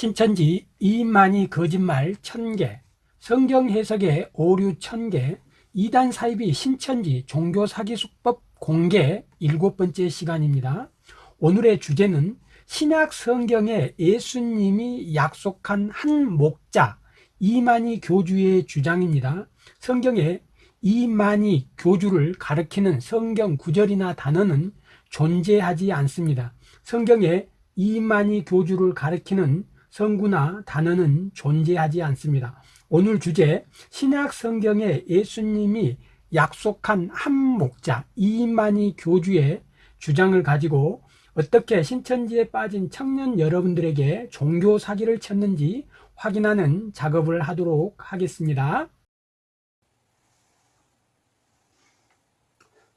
신천지 이만희 거짓말 1000개, 성경 해석의 오류 1000개, 이단 사입이 신천지 종교 사기 수법 공개 일곱 번째 시간입니다. 오늘의 주제는 신약 성경에 예수님이 약속한 한 목자 이만희 교주의 주장입니다. 성경에 이만희 교주를 가리키는 성경 구절이나 단어는 존재하지 않습니다. 성경에 이만희 교주를 가리키는 성구나 단어는 존재하지 않습니다. 오늘 주제 신약 성경에 예수님이 약속한 한 목자 이만희 교주의 주장을 가지고 어떻게 신천지에 빠진 청년 여러분들에게 종교 사기를 쳤는지 확인하는 작업을 하도록 하겠습니다.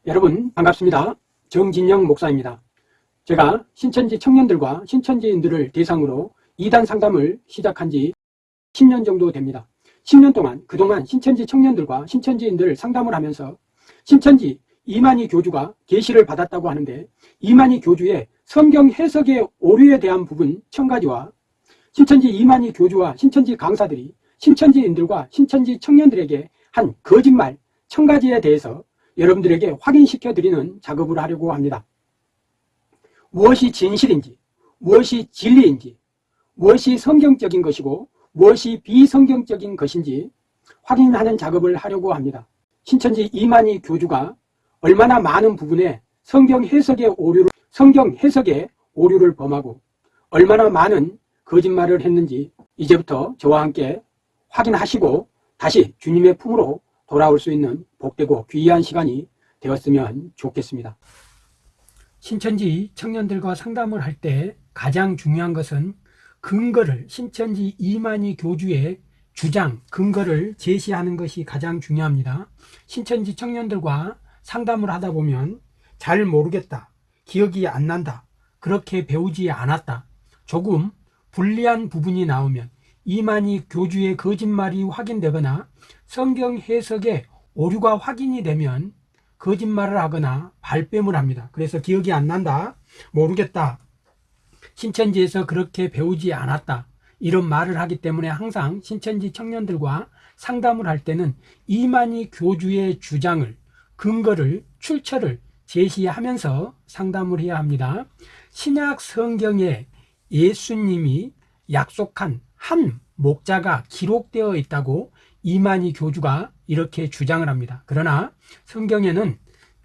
여러분 반갑습니다. 정진영 목사입니다. 제가 신천지 청년들과 신천지인들을 대상으로 이단 상담을 시작한 지 10년 정도 됩니다. 10년 동안 그동안 신천지 청년들과 신천지인들 상담을 하면서 신천지 이만희 교주가 계시를 받았다고 하는데 이만희 교주의 성경 해석의 오류에 대한 부분 천가지와 신천지 이만희 교주와 신천지 강사들이 신천지인들과 신천지 청년들에게 한 거짓말 천가지에 대해서 여러분들에게 확인시켜 드리는 작업을 하려고 합니다. 무엇이 진실인지 무엇이 진리인지 무엇이 성경적인 것이고 무엇이 비성경적인 것인지 확인하는 작업을 하려고 합니다. 신천지 이만희 교주가 얼마나 많은 부분에 성경 해석의 오류를 성경 해석의 오류를 범하고 얼마나 많은 거짓말을 했는지 이제부터 저와 함께 확인하시고 다시 주님의 품으로 돌아올 수 있는 복되고 귀한 시간이 되었으면 좋겠습니다. 신천지 청년들과 상담을 할 때 가장 중요한 것은 근거를 신천지 이만희 교주의 주장, 근거를 제시하는 것이 가장 중요합니다. 신천지 청년들과 상담을 하다 보면 잘 모르겠다, 기억이 안 난다, 그렇게 배우지 않았다, 조금 불리한 부분이 나오면 이만희 교주의 거짓말이 확인되거나 성경 해석의 오류가 확인이 되면 거짓말을 하거나 발뺌을 합니다. 그래서 기억이 안 난다, 모르겠다, 신천지에서 그렇게 배우지 않았다. 이런 말을 하기 때문에 항상 신천지 청년들과 상담을 할 때는 이만희 교주의 주장을 근거를 출처를 제시하면서 상담을 해야 합니다. 신약 성경에 예수님이 약속한 한 목자가 기록되어 있다고 이만희 교주가 이렇게 주장을 합니다. 그러나 성경에는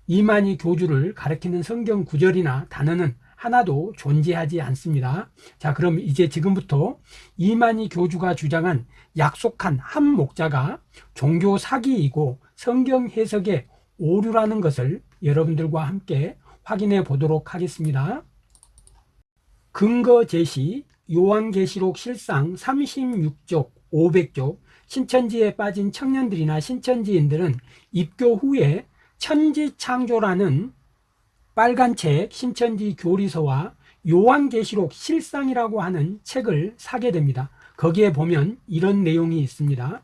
이만희 교주를 가리키는 성경 구절이나 단어는 하나도 존재하지 않습니다. 자 그럼 이제 지금부터 이만희 교주가 주장한 약속한 한 목자가 종교 사기이고 성경 해석의 오류라는 것을 여러분들과 함께 확인해 보도록 하겠습니다. 근거 제시 요한계시록 실상 36쪽 500쪽 신천지에 빠진 청년들이나 신천지인들은 입교 후에 천지창조라는 빨간 책 신천지 교리서와 요한계시록 실상이라고 하는 책을 사게 됩니다. 거기에 보면 이런 내용이 있습니다.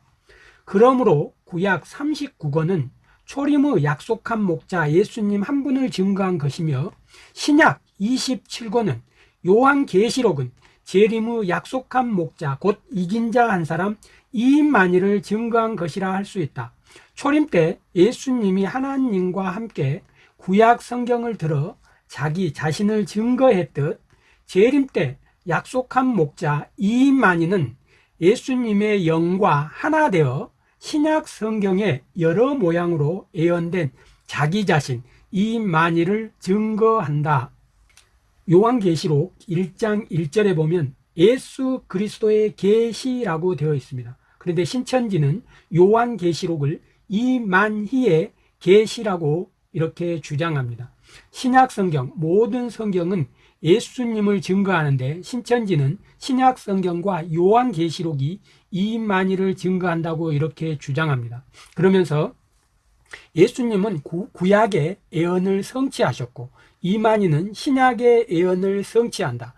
그러므로 구약 39권은 초림의 약속한 목자 예수님 한 분을 증거한 것이며 신약 27권은 요한계시록은 재림의 약속한 목자 곧 이긴 자 한 사람 이만희를 증거한 것이라 할 수 있다. 초림 때 예수님이 하나님과 함께 구약 성경을 들어 자기 자신을 증거했듯 재림 때 약속한 목자 이만희는 예수님의 영과 하나 되어 신약 성경의 여러 모양으로 예언된 자기 자신 이만희를 증거한다. 요한계시록 1장 1절에 보면 예수 그리스도의 계시라고 되어 있습니다. 그런데 신천지는 요한계시록을 이만희의 계시라고 이렇게 주장합니다. 신약 성경 모든 성경은 예수님을 증거하는데 신천지는 신약 성경과 요한계시록이 이만희를 증거한다고 이렇게 주장합니다. 그러면서 예수님은 구, 구약의 예언을 성취하셨고 이만희는 신약의 예언을 성취한다.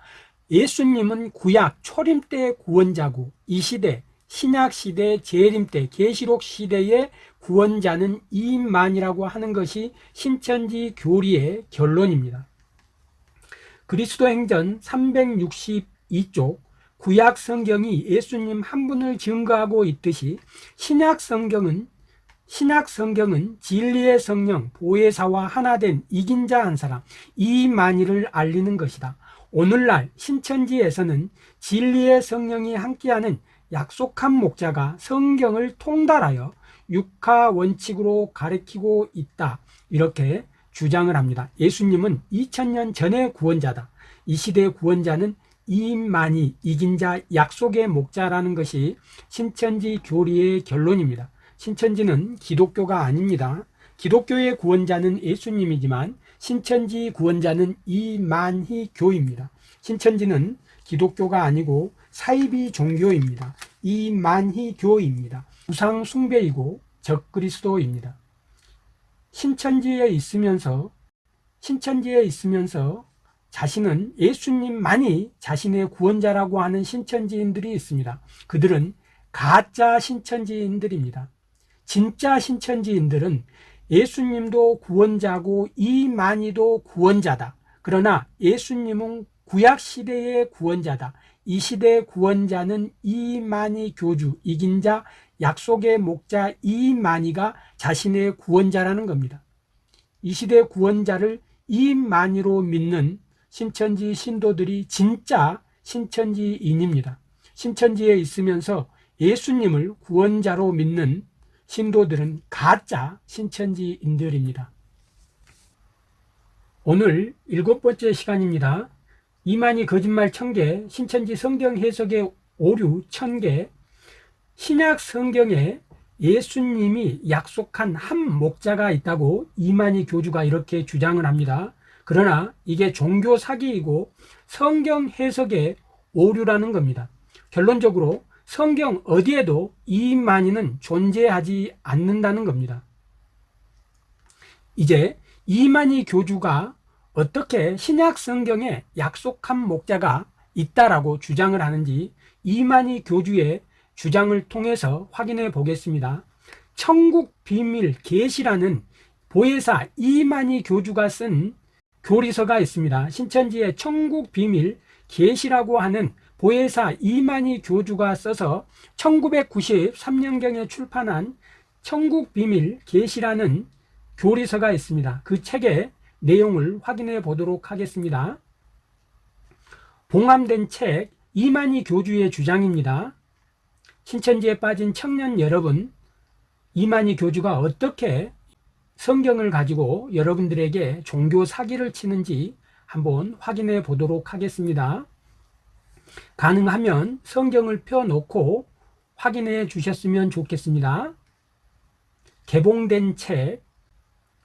예수님은 구약 초림 때 구원자고 이 시대 신약 시대 재림 때 계시록 시대의 구원자는 이만이라고 하는 것이 신천지 교리의 결론입니다 그리스도 행전 362쪽 구약 성경이 예수님 한 분을 증거하고 있듯이 신약 성경은 신약 성경은 진리의 성령 보혜사와 하나 된 이긴 자 한 사람 이만희를 알리는 것이다. 오늘날 신천지에서는 진리의 성령이 함께하는 약속한 목자가 성경을 통달하여 육하 원칙으로 가르치고 있다. 이렇게 주장을 합니다. 예수님은 2000년 전의 구원자다. 이 시대의 구원자는 이만희 이긴 자 약속의 목자라는 것이 신천지 교리의 결론입니다. 신천지는 기독교가 아닙니다. 기독교의 구원자는 예수님이지만 신천지 구원자는 이만희 교입니다. 신천지는 기독교가 아니고 사이비 종교입니다. 이만희 교입니다. 우상 숭배이고 적그리스도입니다. 신천지에 있으면서 신천지에 있으면서 자신은 예수님만이 자신의 구원자라고 하는 신천지인들이 있습니다. 그들은 가짜 신천지인들입니다. 진짜 신천지인들은 예수님도 구원자고 이만희도 구원자다. 그러나 예수님은 구약 시대의 구원자다. 이 시대의 구원자는 이만희 교주, 이긴 자, 약속의 목자 이만희가 자신의 구원자라는 겁니다. 이 시대의 구원자를 이만희로 믿는 신천지 신도들이 진짜 신천지인입니다. 신천지에 있으면서 예수님을 구원자로 믿는 신도들은 가짜 신천지인들입니다. 오늘 일곱 번째 시간입니다. 이만희 거짓말 천개, 신천지 성경 해석의 오류 천개, 신약 성경에 예수님이 약속한 한 목자가 있다고 이만희 교주가 이렇게 주장을 합니다. 그러나 이게 종교 사기이고 성경 해석의 오류라는 겁니다. 결론적으로 성경 어디에도 이만희는 존재하지 않는다는 겁니다. 이제 이만희 교주가 어떻게 신약 성경에 약속한 목자가 있다라고 주장을 하는지 이만희 교주의 주장을 통해서 확인해 보겠습니다. 천국 비밀 계시라는 보혜사 이만희 교주가 쓴 교리서가 있습니다. 신천지의 천국 비밀 계시라고 하는 보혜사 이만희 교주가 써서 1993년경에 출판한 천국 비밀 계시라는 교리서가 있습니다. 그 책의 내용을 확인해 보도록 하겠습니다. 봉함된 책 이만희 교주의 주장입니다. 신천지에 빠진 청년 여러분, 이만희 교주가 어떻게 성경을 가지고 여러분들에게 종교 사기를 치는지 한번 확인해 보도록 하겠습니다. 가능하면 성경을 펴놓고 확인해 주셨으면 좋겠습니다. 개봉된 책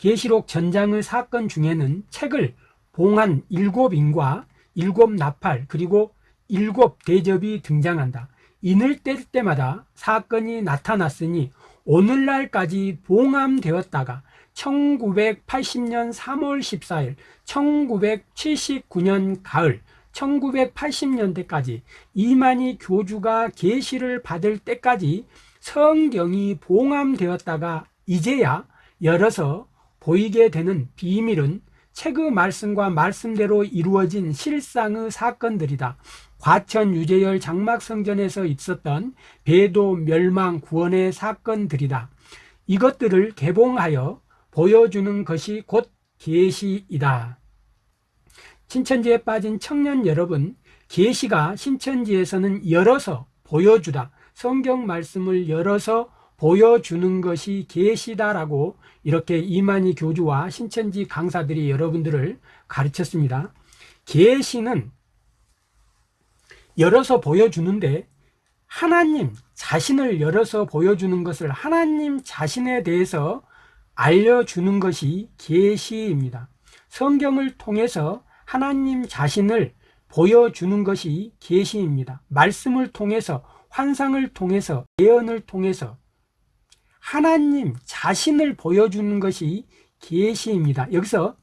계시록 전장의 사건 중에는 책을 봉한 일곱 인과 일곱 나팔 그리고 일곱 대접이 등장한다. 인을 뗄 때마다 사건이 나타났으니 오늘날까지 봉함되었다가 1980년 3월 14일, 1979년 가을, 1980년대까지 이만희 교주가 계시를 받을 때까지 성경이 봉함되었다가 이제야 열어서 보이게 되는 비밀은 책의 말씀과 말씀대로 이루어진 실상의 사건들이다. 과천 유재열 장막성전에서 있었던 배도 멸망 구원의 사건들이다. 이것들을 개봉하여 보여주는 것이 곧 계시이다. 신천지에 빠진 청년 여러분, 계시가 신천지에서는 열어서 보여주다. 성경 말씀을 열어서 보여주는 것이 계시다라고 이렇게 이만희 교주와 신천지 강사들이 여러분들을 가르쳤습니다. 계시는 열어서 보여주는데 하나님 자신을 열어서 보여주는 것을 하나님 자신에 대해서 알려주는 것이 계시입니다. 성경을 통해서 하나님 자신을 보여주는 것이 계시입니다. 말씀을 통해서 환상을 통해서 예언을 통해서 하나님 자신을 보여주는 것이 계시입니다. 여기서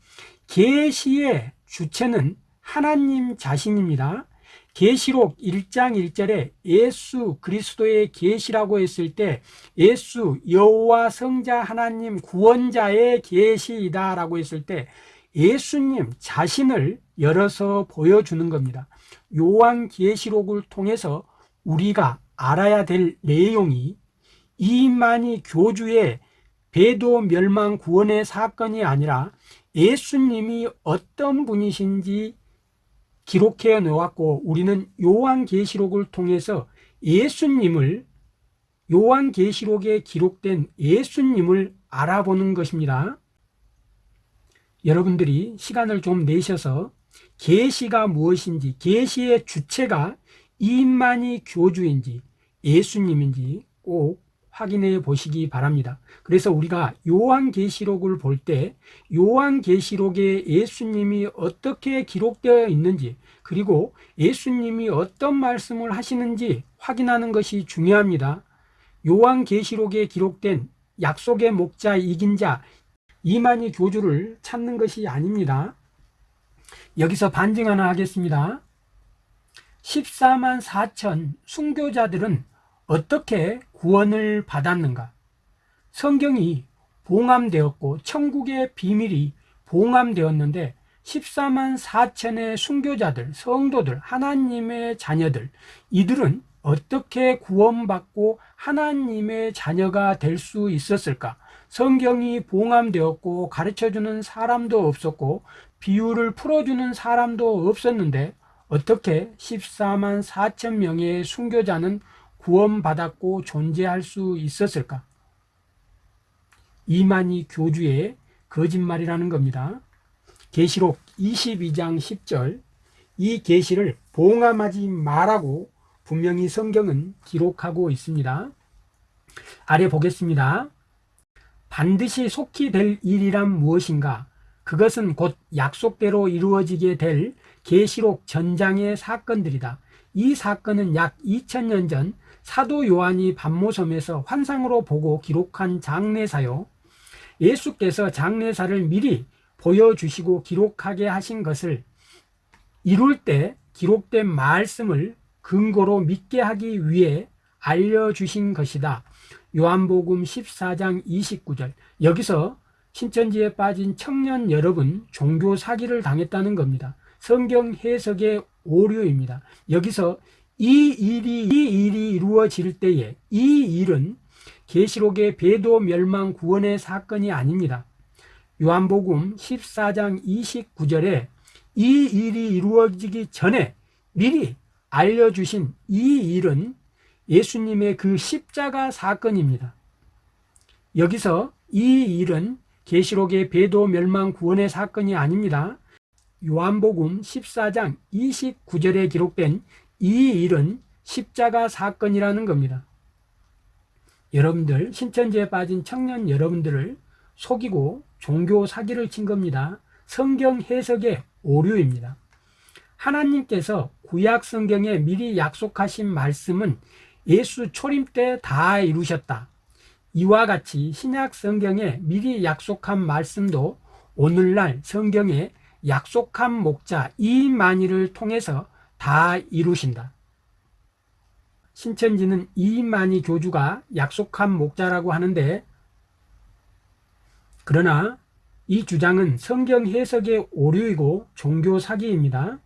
계시의 주체는 하나님 자신입니다. 계시록 1장 1절에 예수 그리스도의 계시라고 했을 때 예수 여호와 성자 하나님 구원자의 계시이다 라고 했을 때 예수님 자신을 열어서 보여주는 겁니다. 요한 계시록을 통해서 우리가 알아야 될 내용이 이만희 교주의 배도 멸망 구원의 사건이 아니라 예수님이 어떤 분이신지 기록해 놓았고 우리는 요한계시록을 통해서 예수님을 요한계시록에 기록된 예수님을 알아보는 것입니다. 여러분들이 시간을 좀 내셔서 계시가 무엇인지 계시의 주체가 이만희 교주인지 예수님인지 꼭 확인해 보시기 바랍니다. 그래서 우리가 요한계시록을 볼 때 요한계시록에 예수님이 어떻게 기록되어 있는지 그리고 예수님이 어떤 말씀을 하시는지 확인하는 것이 중요합니다. 요한계시록에 기록된 약속의 목자 이긴 자 이만희 교주를 찾는 것이 아닙니다. 여기서 반증 하나 하겠습니다. 14만 4천 순교자들은 어떻게 구원을 받았는가? 성경이 봉함되었고 천국의 비밀이 봉함되었는데 14만 4천의 순교자들, 성도들, 하나님의 자녀들 이들은 어떻게 구원받고 하나님의 자녀가 될 수 있었을까? 성경이 봉함되었고 가르쳐주는 사람도 없었고 비유를 풀어주는 사람도 없었는데 어떻게 14만 4천 명의 순교자는 구원받았고 존재할 수 있었을까? 이만희 교주의 거짓말이라는 겁니다. 계시록 22장 10절 이 계시를 봉함하지 말라고 분명히 성경은 기록하고 있습니다. 아래 보겠습니다. 반드시 속히 될 일이란 무엇인가? 그것은 곧 약속대로 이루어지게 될 계시록 전장의 사건들이다. 이 사건은 약 2000년 전 사도 요한이 반모섬에서 환상으로 보고 기록한 장례사요. 예수께서 장례사를 미리 보여주시고 기록하게 하신 것을 이룰 때 기록된 말씀을 근거로 믿게 하기 위해 알려주신 것이다. 요한복음 14장 29절. 여기서 신천지에 빠진 청년 여러분 종교 사기를 당했다는 겁니다. 성경 해석의 오류입니다. 여기서 이 일이 이 일이 이루어질 때에 이 일은 계시록의 배도 멸망 구원의 사건이 아닙니다. 요한복음 14장 29절에 이 일이 이루어지기 전에 미리 알려주신 이 일은 예수님의 그 십자가 사건입니다. 여기서 이 일은 계시록의 배도 멸망 구원의 사건이 아닙니다. 요한복음 14장 29절에 기록된 이 일은 십자가 사건이라는 겁니다. 여러분들 신천지에 빠진 청년 여러분들을 속이고 종교 사기를 친 겁니다. 성경 해석의 오류입니다. 하나님께서 구약 성경에 미리 약속하신 말씀은 예수 초림 때 다 이루셨다. 이와 같이 신약 성경에 미리 약속한 말씀도 오늘날 성경에 약속한 목자 이만희를 통해서 다 이루신다. 신천지는 이만희 교주가 약속한 목자라고 하는데 그러나 이 주장은 성경 해석의 오류이고 종교 사기입니다.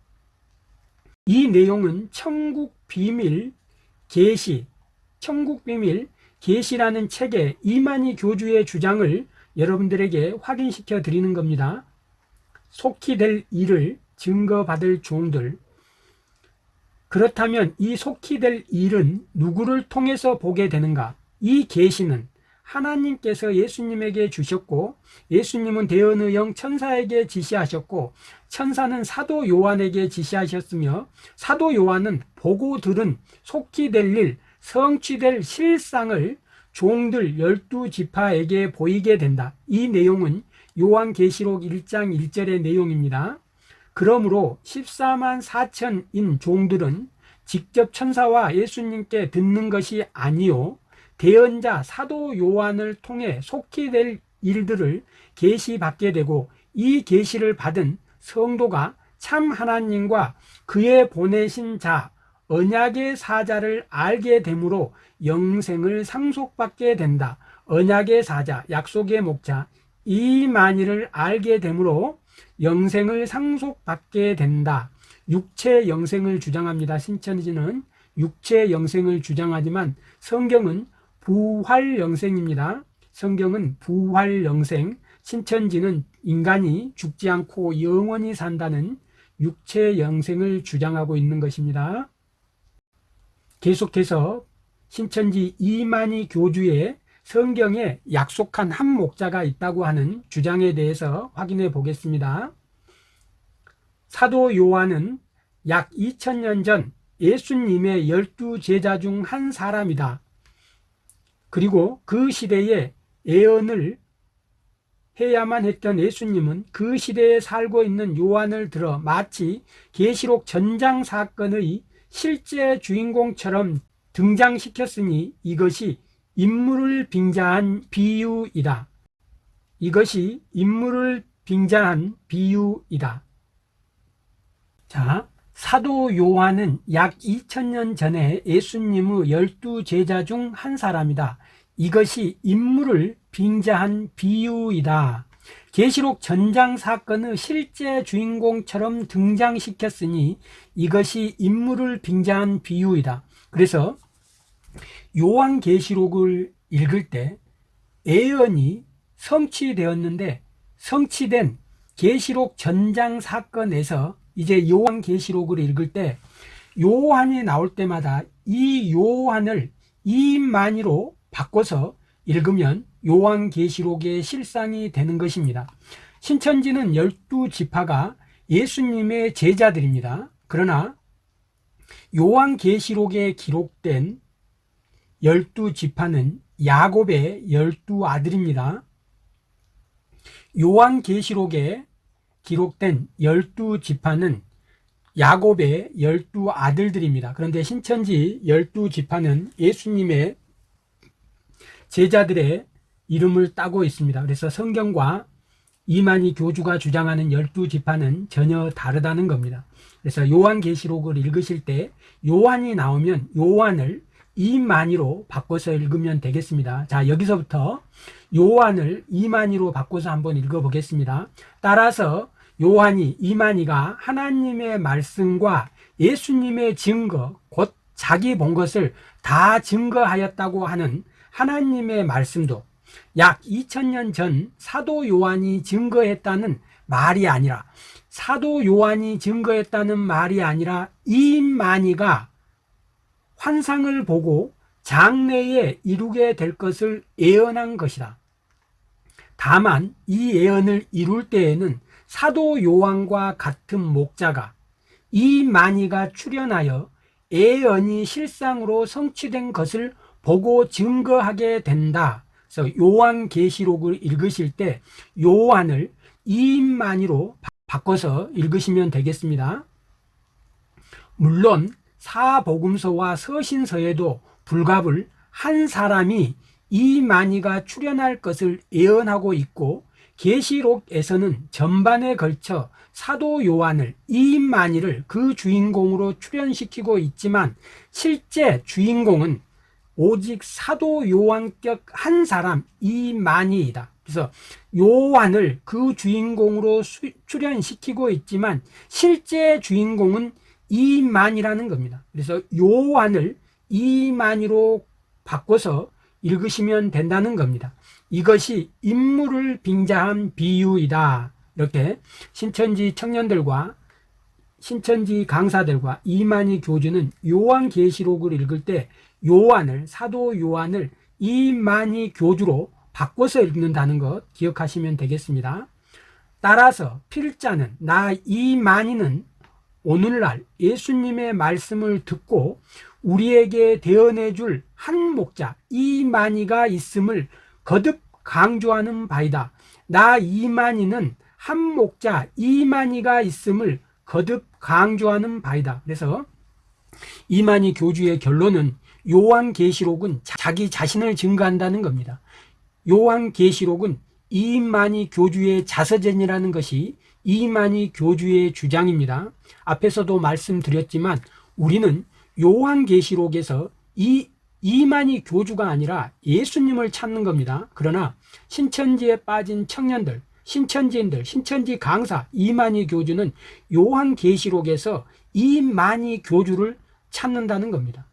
이 내용은 천국 비밀 계시, 천국 비밀 계시라는 책의 이만희 교주의 주장을 여러분들에게 확인시켜 드리는 겁니다. 속히 될 일을 증거받을 종들. 그렇다면 이 속히 될 일은 누구를 통해서 보게 되는가? 이 계시는 하나님께서 예수님에게 주셨고 예수님은 대언의 영 천사에게 지시하셨고 천사는 사도 요한에게 지시하셨으며 사도 요한은 보고 들은 속히 될 일, 성취될 실상을 종들 열두 지파에게 보이게 된다. 이 내용은 요한계시록 1장 1절의 내용입니다. 그러므로 14만 4천인 종들은 직접 천사와 예수님께 듣는 것이 아니요 대언자 사도 요한을 통해 속히 될 일들을 계시받게 되고 이 계시를 받은 성도가 참 하나님과 그의 보내신 자 언약의 사자를 알게 되므로 영생을 상속받게 된다. 언약의 사자, 약속의 목자 이 만일을 알게 되므로 영생을 상속받게 된다. 육체 영생을 주장합니다. 신천지는 육체 영생을 주장하지만 성경은 부활 영생입니다. 성경은 부활 영생, 신천지는 인간이 죽지 않고 영원히 산다는 육체 영생을 주장하고 있는 것입니다. 계속해서 신천지 이만희 교주의 성경에 약속한 한 목자가 있다고 하는 주장에 대해서 확인해 보겠습니다. 사도 요한은 약 2000년 전 예수님의 열두 제자 중 한 사람이다. 그리고 그 시대에 예언을 해야만 했던 예수님은 그 시대에 살고 있는 요한을 들어 마치 계시록 전장 사건의 실제 주인공처럼 등장시켰으니 이것이 인물을 빙자한 비유이다. 이것이 인물을 빙자한 비유이다. 자, 사도 요한은 약 2000년 전에 예수님의 열두 제자 중 한 사람이다. 이것이 인물을 빙자한 비유이다. 계시록 전장 사건의 실제 주인공처럼 등장시켰으니 이것이 인물을 빙자한 비유이다. 그래서 요한 계시록을 읽을 때 예언이 성취되었는데 성취된 계시록 전장 사건에서 이제 요한 계시록을 읽을 때 요한이 나올 때마다 이 요한을 이만희로 바꿔서 읽으면 요한 계시록의 실상이 되는 것입니다. 신천지는 열두 지파가 예수님의 제자들입니다. 그러나 요한 계시록에 기록된 열두 지파는 야곱의 열두 아들입니다. 요한 계시록에 기록된 열두 지파는 야곱의 열두 아들들입니다. 그런데 신천지 열두 지파는 예수님의 제자들의 이름을 따고 있습니다. 그래서 성경과 이만희 교주가 주장하는 열두 지파는 전혀 다르다는 겁니다. 그래서 요한계시록을 읽으실 때 요한이 나오면 요한을 이만희로 바꿔서 읽으면 되겠습니다. 자, 여기서부터 요한을 이만희로 바꿔서 한번 읽어보겠습니다. 따라서 요한이 이만희가 하나님의 말씀과 예수님의 증거, 곧 자기 본 것을 다 증거하였다고 하는 하나님의 말씀도 약 2000년 전 사도 요한이 증거했다는 말이 아니라 사도 요한이 증거했다는 말이 아니라 이만희가 환상을 보고 장래에 이루게 될 것을 예언한 것이다. 다만 이 예언을 이룰 때에는 사도 요한과 같은 목자가 이만희가 출현하여 예언이 실상으로 성취된 것을 보고 증거하게 된다. 그래서 요한 계시록을 읽으실 때 요한을 이만희로 바꿔서 읽으시면 되겠습니다. 물론 사복음서와 서신서에도 불갑을 한 사람이 이만희가 출현할 것을 예언하고 있고 계시록에서는 전반에 걸쳐 사도 요한을 이만희를 그 주인공으로 출현시키고 있지만 실제 주인공은 오직 사도 요한격 한 사람 이만희이다. 그래서 요한을 그 주인공으로 출연시키고 있지만 실제 주인공은 이만이라는 겁니다. 그래서 요한을 이만이로 바꿔서 읽으시면 된다는 겁니다. 이것이 인물을 빙자한 비유이다. 이렇게 신천지 청년들과 신천지 강사들과 이만희 교주는 요한 계시록을 읽을 때 요한을 사도 요한을 이만희 교주로 바꿔서 읽는다는 것 기억하시면 되겠습니다. 따라서 필자는 나 이만희는 오늘날 예수님의 말씀을 듣고 우리에게 대언해 줄 한 목자 이만희가 있음을 거듭 강조하는 바이다. 나 이만희는 한 목자 이만희가 있음을 거듭 강조하는 바이다. 그래서 이만희 교주의 결론은 요한계시록은 자기 자신을 증거한다는 겁니다. 요한계시록은 이만희 교주의 자서전이라는 것이 이만희 교주의 주장입니다. 앞에서도 말씀드렸지만 우리는 요한계시록에서 이 이만희 교주가 아니라 예수님을 찾는 겁니다. 그러나 신천지에 빠진 청년들, 신천지인들, 신천지 강사 이만희 교주는 요한계시록에서 이 많이 교주를 찾는다는 겁니다.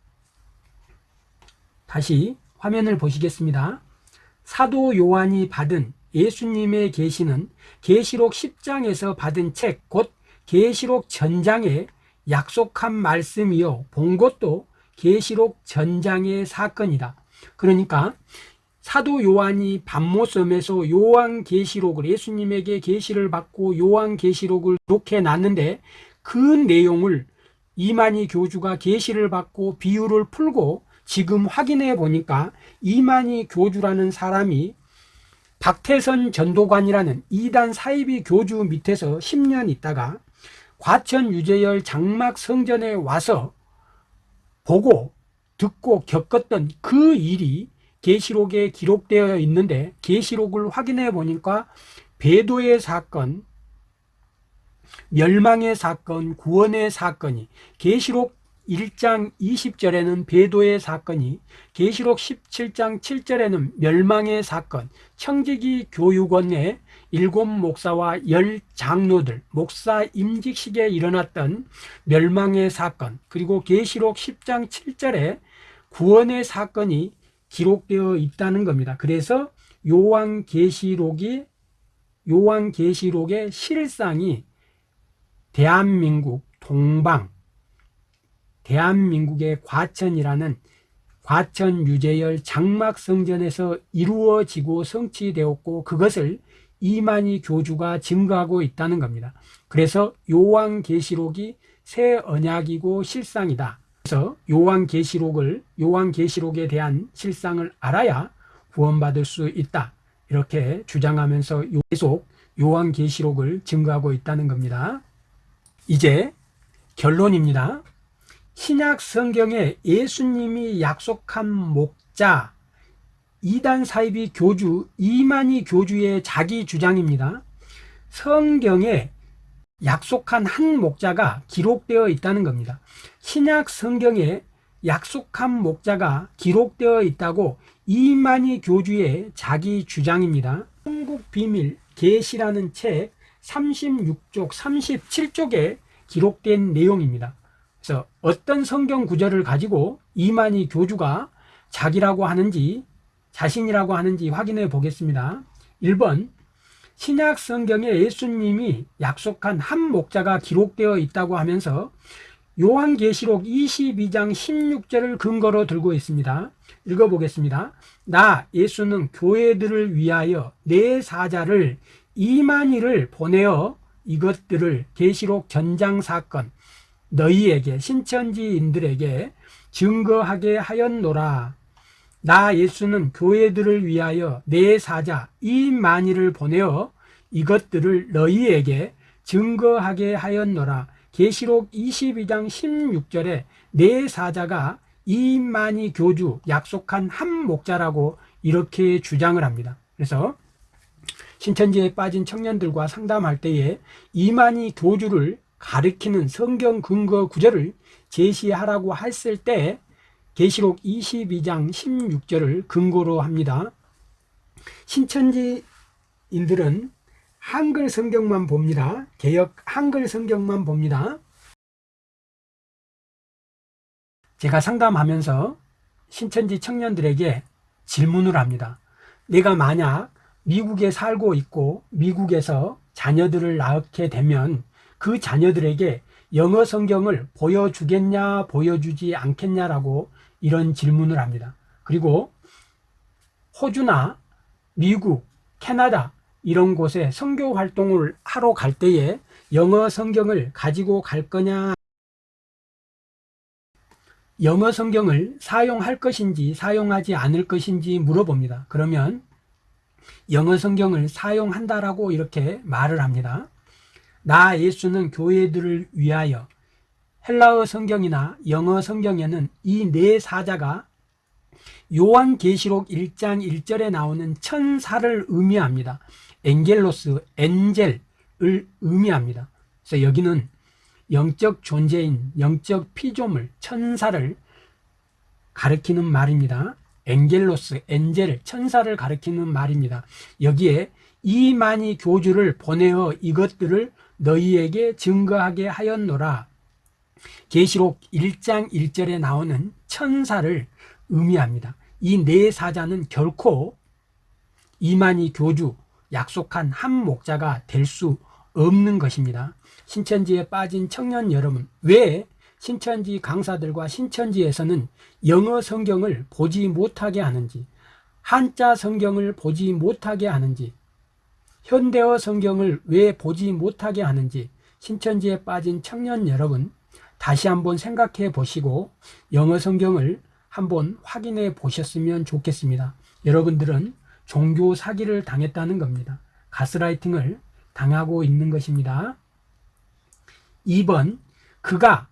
다시 화면을 보시겠습니다. 사도 요한이 받은 예수님의 계시는 계시록 10장에서 받은 책 곧 계시록 전장의 약속한 말씀이요 본 것도 계시록 전장의 사건이다. 그러니까 사도 요한이 밤모섬에서 요한 계시록을 예수님에게 계시를 받고 요한 계시록을 기록해 놨는데 그 내용을 이만희 교주가 계시를 받고 비유를 풀고 지금 확인해 보니까 이만희 교주라는 사람이 박태선 전도관이라는 이단 사이비 교주 밑에서 10년 있다가 과천 유재열 장막 성전에 와서 보고 듣고 겪었던 그 일이 계시록에 기록되어 있는데 계시록을 확인해 보니까 배도의 사건, 멸망의 사건, 구원의 사건이 계시록 1장 20절에는 배도의 사건이 계시록 17장 7절에는 멸망의 사건, 청지기 교육원의 일곱 목사와 열 장로들, 목사 임직식에 일어났던 멸망의 사건, 그리고 계시록 10장 7절에 구원의 사건이 기록되어 있다는 겁니다. 그래서 요한 계시록이 요한 계시록의 실상이 대한민국 동방 대한민국의 과천이라는 과천 유재열 장막 성전에서 이루어지고 성취되었고 그것을 이만희 교주가 증거하고 있다는 겁니다. 그래서 요한 계시록이 새 언약이고 실상이다. 그래서 요한 계시록을 요한 계시록에 대한 실상을 알아야 구원받을 수 있다. 이렇게 주장하면서 계속 요한 계시록을 증거하고 있다는 겁니다. 이제 결론입니다. 신약 성경에 예수님이 약속한 목자 이단 사이비 교주 이만희 교주의 자기 주장입니다. 성경에 약속한 한 목자가 기록되어 있다는 겁니다. 신약 성경에 약속한 목자가 기록되어 있다고 이만희 교주의 자기 주장입니다. 한국 비밀 계시라는 책 36쪽 37쪽에 기록된 내용입니다. 그래서 어떤 성경 구절을 가지고 이만희 교주가 자기라고 하는지 자신이라고 하는지 확인해 보겠습니다. 1번 신약 성경에 예수님이 약속한 한 목자가 기록되어 있다고 하면서 요한계시록 22장 16절을 근거로 들고 있습니다. 읽어보겠습니다. 나 예수는 교회들을 위하여 내 사자를 이만희를 보내어 이것들을 계시록 전장 사건 너희에게 신천지인들에게 증거하게 하였노라. 나 예수는 교회들을 위하여 내 사자 이만희를 보내어 이것들을 너희에게 증거하게 하였노라. 계시록 22장 16절에 내 사자가 이만희 교주 약속한 한 목자라고 이렇게 주장을 합니다. 그래서 신천지에 빠진 청년들과 상담할 때에 이만희 교주를 가리키는 성경 근거 구절을 제시하라고 했을 때 계시록 22장 16절을 근거로 합니다. 신천지인들은 한글 성경만 봅니다. 개혁 한글 성경만 봅니다. 제가 상담하면서 신천지 청년들에게 질문을 합니다. 내가 만약 미국에 살고 있고 미국에서 자녀들을 낳게 되면 그 자녀들에게 영어 성경을 보여주겠냐 보여주지 않겠냐라고 이런 질문을 합니다. 그리고 호주나 미국, 캐나다 이런 곳에 선교 활동을 하러 갈 때에 영어 성경을 가지고 갈 거냐 영어 성경을 사용할 것인지 사용하지 않을 것인지 물어봅니다. 그러면 영어 성경을 사용한다라고 이렇게 말을 합니다. 나 예수는 교회들을 위하여 헬라어 성경이나 영어 성경에는 이 네 사자가 요한계시록 1장 1절에 나오는 천사를 의미합니다. ἄγγελος, angel을 의미합니다. 그래서 여기는 영적 존재인 영적 피조물 천사를 가리키는 말입니다. ἄγγελος, angel, 천사를 가리키는 말입니다. 여기에 이만희 교주를 보내어 이것들을 너희에게 증거하게 하였노라. 계시록 1장 1절에 나오는 천사를 의미합니다. 이 네 사자는 결코 이만희 교주 약속한 한 목자가 될 수 없는 것입니다. 신천지에 빠진 청년 여러분, 왜 신천지 강사들과 신천지에서는 영어 성경을 보지 못하게 하는지, 한자 성경을 보지 못하게 하는지, 현대어 성경을 왜 보지 못하게 하는지 신천지에 빠진 청년 여러분 다시 한번 생각해 보시고 영어 성경을 한번 확인해 보셨으면 좋겠습니다. 여러분들은 종교 사기를 당했다는 겁니다. 가스라이팅을 당하고 있는 것입니다. 2번 그가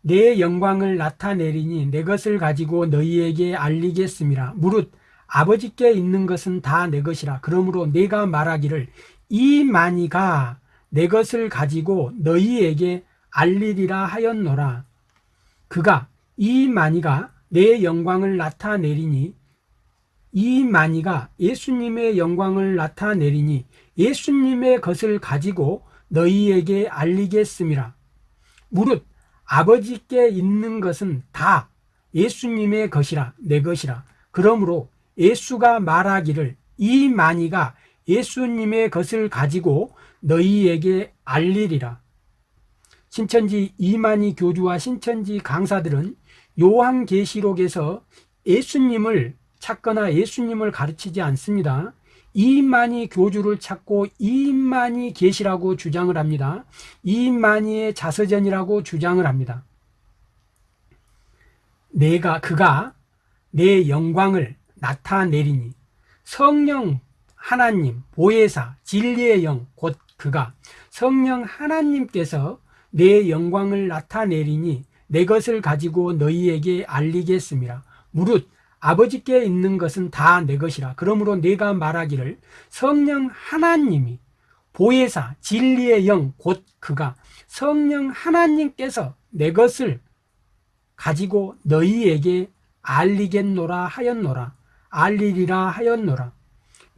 내 영광을 나타내리니 내 것을 가지고 너희에게 알리겠습니다. 무릇 아버지께 있는 것은 다 내 것이라. 그러므로 내가 말하기를 이 만이가 내 것을 가지고 너희에게 알리리라 하였노라. 그가 이 만이가 내 영광을 나타내리니 이 만이가 예수님의 영광을 나타내리니 예수님의 것을 가지고 너희에게 알리겠습니다. 무릇 아버지께 있는 것은 다 예수님의 것이라 내 것이라. 그러므로 예수가 말하기를 이 만이가 예수님의 것을 가지고 너희에게 알리리라. 신천지 이만희 교주와 신천지 강사들은 요한계시록에서 예수님을 찾거나 예수님을 가르치지 않습니다. 이만희 교주를 찾고 이만희 계시라고 주장을 합니다. 이만희의 자서전이라고 주장을 합니다. 내가 그가 내 영광을 나타내리니 성령 하나님 보혜사 진리의 영 곧 그가 성령 하나님께서 내 영광을 나타내리니 내 것을 가지고 너희에게 알리겠습니다. 무릇 아버지께 있는 것은 다 내 것이라. 그러므로 내가 말하기를 성령 하나님이 보혜사 진리의 영 곧 그가 성령 하나님께서 내 것을 가지고 너희에게 알리겠노라 하였노라. 알리리라 하였노라.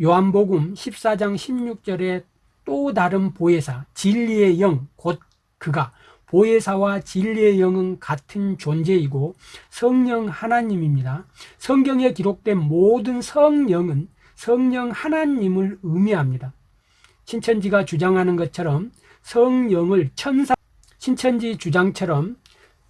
요한복음 14장 16절에 또 다른 보혜사 진리의 영 곧 그가 보혜사와 진리의 영은 같은 존재이고 성령 하나님입니다. 성경에 기록된 모든 성령은 성령 하나님을 의미합니다. 신천지가 주장하는 것처럼 성령을 천사 신천지 주장처럼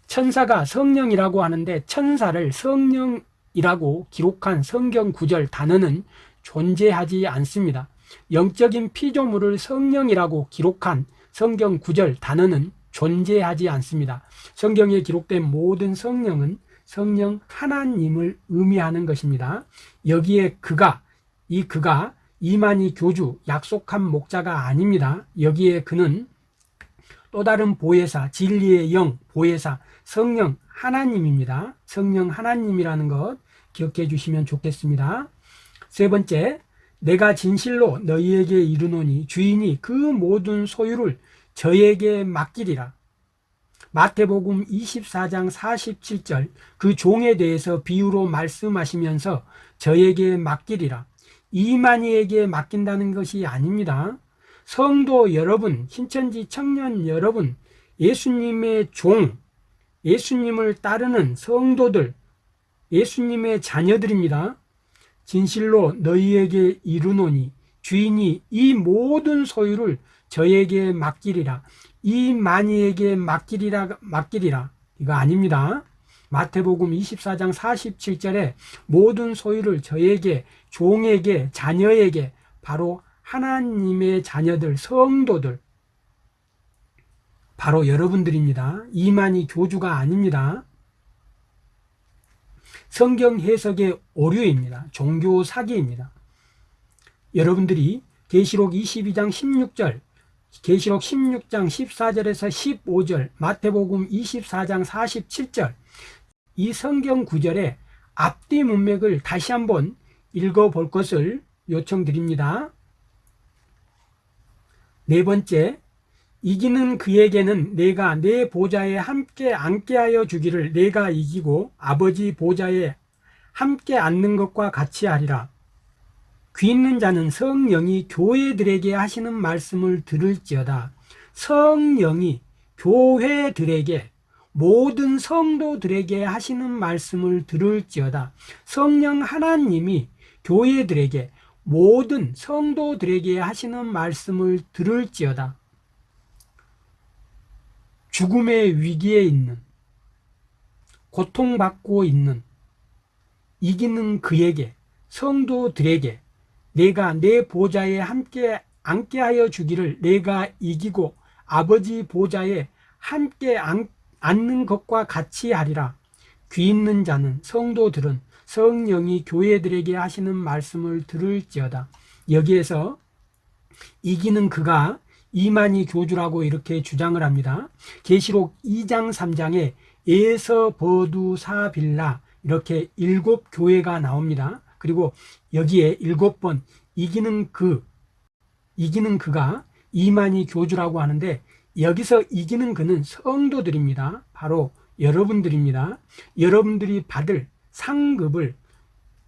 천사가 성령이라고 하는데 천사를 성령 이라고 기록한 성경 구절 단어는 존재하지 않습니다. 영적인 피조물을 성령이라고 기록한 성경 구절 단어는 존재하지 않습니다. 성경에 기록된 모든 성령은 성령 하나님을 의미하는 것입니다. 여기에 그가, 이 그가 이만희 교주, 약속한 목자가 아닙니다. 여기에 그는 또 다른 보혜사, 진리의 영, 보혜사, 성령 하나님입니다. 성령 하나님이라는 것 기억해 주시면 좋겠습니다. 세 번째, 내가 진실로 너희에게 이르노니 주인이 그 모든 소유를 저에게 맡기리라. 마태복음 24장 47절 그 종에 대해서 비유로 말씀하시면서 저에게 맡기리라. 이만희에게 맡긴다는 것이 아닙니다. 성도 여러분, 신천지 청년 여러분, 예수님의 종, 예수님을 따르는 성도들, 예수님의 자녀들입니다. 진실로 너희에게 이르노니 주인이 이 모든 소유를 저에게 맡기리라. 이 만이에게 맡기리라 맡기리라. 이거 아닙니다. 마태복음 24장 47절에 모든 소유를 저에게 종에게 자녀에게 바로 하나님의 자녀들 성도들 바로 여러분들입니다. 이만희 교주가 아닙니다. 성경 해석의 오류입니다. 종교 사기입니다. 여러분들이 계시록 22장 16절, 계시록 16장 14절에서 15절, 마태복음 24장 47절 이 성경 구절의 앞뒤 문맥을 다시 한번 읽어볼 것을 요청드립니다. 네 번째, 이기는 그에게는 내가 내 보좌에 함께 앉게 하여 주기를 내가 이기고 아버지 보좌에 함께 앉는 것과 같이 하리라. 귀 있는 자는 성령이 교회들에게 하시는 말씀을 들을지어다. 성령이 교회들에게 모든 성도들에게 하시는 말씀을 들을지어다. 성령 하나님이 교회들에게 모든 성도들에게 하시는 말씀을 들을지어다. 죽음의 위기에 있는 고통받고 있는 이기는 그에게 성도들에게 내가 내 보좌에 함께 앉게 하여 주기를 내가 이기고 아버지 보좌에 함께 앉는 것과 같이 하리라. 귀 있는 자는 성도들은 성령이 교회들에게 하시는 말씀을 들을지어다. 여기에서 이기는 그가 이만희 교주라고 이렇게 주장을 합니다. 계시록 2장 3장에 에서 버두 사빌라 이렇게 일곱 교회가 나옵니다. 그리고 여기에 일곱 번 이기는 그 이기는 그가 이만희 교주라고 하는데 여기서 이기는 그는 성도들입니다. 바로 여러분들입니다. 여러분들이 받을 상급을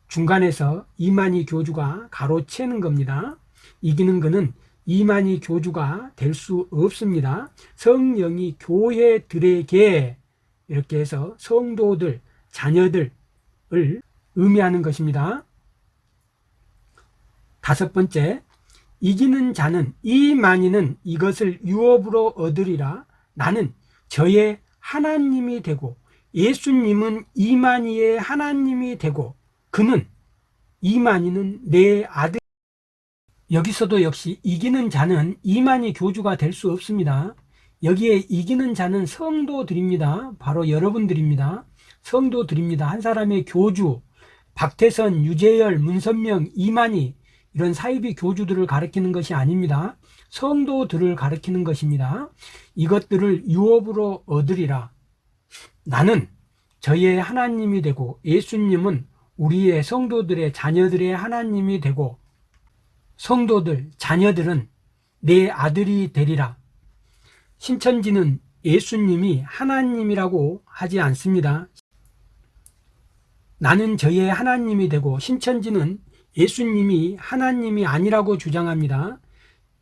중간에서 이만희 교주가 가로채는 겁니다. 이기는 그는 이만희 교주가 될 수 없습니다. 성령이 교회들에게 이렇게 해서 성도들, 자녀들을 의미하는 것입니다. 다섯 번째, 이기는 자는 이 만이는 이것을 유업으로 얻으리라. 나는 저의 하나님이 되고 예수님은 이만희의 하나님이 되고 그는 이만희는 내 아들 여기서도 역시 이기는 자는 이만희 교주가 될 수 없습니다. 여기에 이기는 자는 성도들입니다. 바로 여러분들입니다. 성도들입니다. 한 사람의 교주, 박태선, 유재열, 문선명, 이만희 이런 사이비 교주들을 가리키는 것이 아닙니다. 성도들을 가리키는 것입니다. 이것들을 유업으로 얻으리라. 나는 저의 하나님이 되고 예수님은 우리의 성도들의 자녀들의 하나님이 되고 성도들, 자녀들은 내 아들이 되리라. 신천지는 예수님이 하나님이라고 하지 않습니다. 나는 저의 하나님이 되고 신천지는 예수님이 하나님이 아니라고 주장합니다.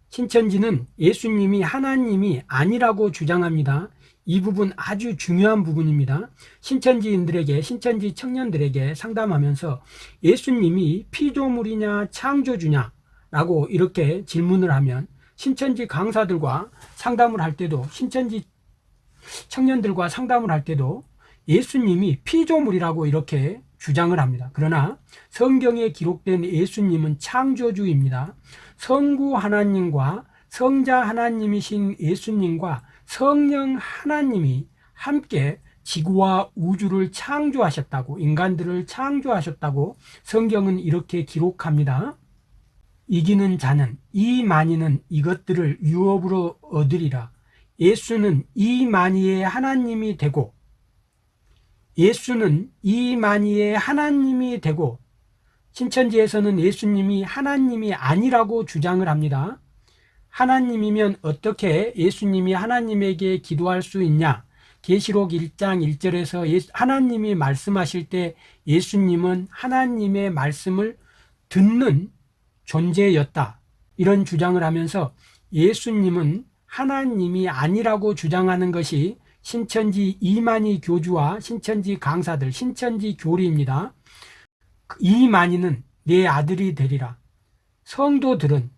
신천지는 예수님이 하나님이 아니라고 주장합니다. 이 부분 아주 중요한 부분입니다. 신천지인들에게, 신천지 청년들에게 상담하면서 예수님이 피조물이냐 창조주냐 라고 이렇게 질문을 하면 신천지 강사들과 상담을 할 때도 신천지 청년들과 상담을 할 때도 예수님이 피조물이라고 이렇게 주장을 합니다. 그러나 성경에 기록된 예수님은 창조주입니다. 성구 하나님과 성자 하나님이신 예수님과 성령 하나님이 함께 지구와 우주를 창조하셨다고 인간들을 창조하셨다고 성경은 이렇게 기록합니다. 이기는 자는 이 만이는 이것들을 유업으로 얻으리라. 예수는 이 만이의 하나님이 되고 예수는 이 만이의 하나님이 되고 신천지에서는 예수님이 하나님이 아니라고 주장을 합니다. 하나님이면 어떻게 예수님이 하나님에게 기도할 수 있냐? 계시록 1장 1절에서 하나님이 말씀하실 때 예수님은 하나님의 말씀을 듣는 존재였다. 이런 주장을 하면서 예수님은 하나님이 아니라고 주장하는 것이 신천지 이만희 교주와 신천지 강사들, 신천지 교리입니다. 이만희는 내 아들이 되리라. 성도들은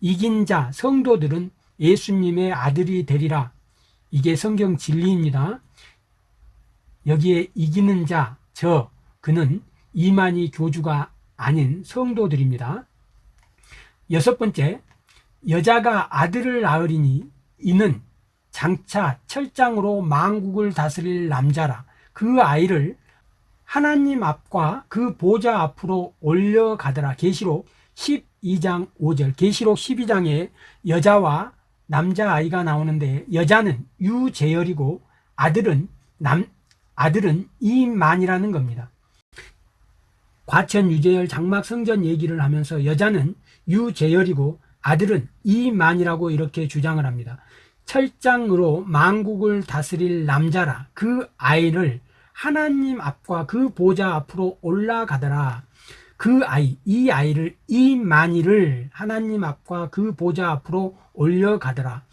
이긴 자, 성도들은 예수님의 아들이 되리라. 이게 성경 진리입니다. 여기에 이기는 자, 저, 그는 이만희 교주가 아닌 성도들입니다. 여섯 번째, 여자가 아들을 낳으리니 이는 장차 철장으로 망국을 다스릴 남자라 그 아이를 하나님 앞과 그 보좌 앞으로 올려가더라. 계시록 12장 5절 계시록 12장에 여자와 남자아이가 나오는데 여자는 유재열이고 아들은 남 아들은 이만이라는 겁니다. 과천 유재열 장막 성전 얘기를 하면서 여자는 유재열이고 아들은 이만이라고 이렇게 주장을 합니다. 철장으로 망국을 다스릴 남자라 그 아이를 하나님 앞과 그 보좌 앞으로 올라가더라. 그 아이, 이 아이를, 이만이를 하나님 앞과 그 보좌 앞으로 올려가더라.